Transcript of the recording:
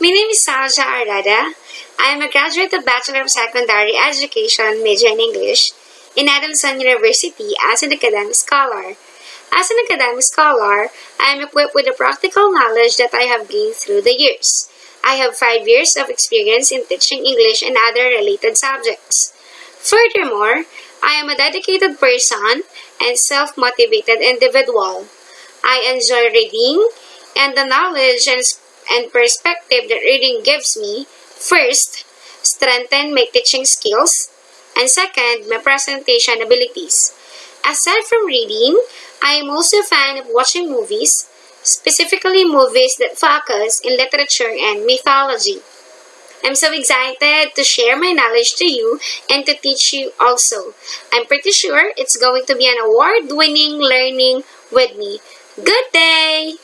My name is Salja Arada. I am a graduate of Bachelor of Secondary Education, major in English, in Adamson University as an academic scholar. As an academic scholar, I am equipped with the practical knowledge that I have gained through the years. I have five years of experience in teaching English and other related subjects. Furthermore, I am a dedicated person and self-motivated individual. I enjoy reading and the knowledge and, and perspective that reading gives me, first, strengthen my teaching skills, and second, my presentation abilities. Aside from reading, I am also a fan of watching movies, specifically movies that focus in literature and mythology. I'm so excited to share my knowledge to you and to teach you also. I'm pretty sure it's going to be an award-winning learning with me. Good day!